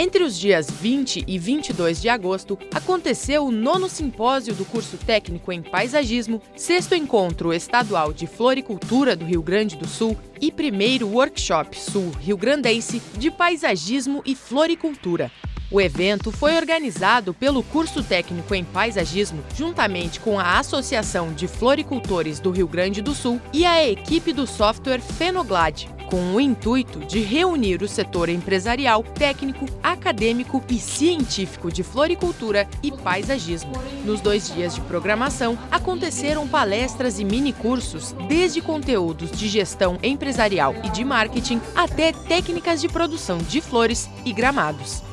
Entre os dias 20 e 22 de agosto, aconteceu o nono simpósio do curso técnico em paisagismo, sexto encontro estadual de floricultura do Rio Grande do Sul e primeiro workshop sul-rio grandense de paisagismo e floricultura. O evento foi organizado pelo curso técnico em paisagismo, juntamente com a Associação de Floricultores do Rio Grande do Sul e a equipe do software Fenoglade, com o intuito de reunir o setor empresarial, técnico, acadêmico e científico de floricultura e paisagismo. Nos dois dias de programação, aconteceram palestras e minicursos, desde conteúdos de gestão empresarial e de marketing até técnicas de produção de flores e gramados.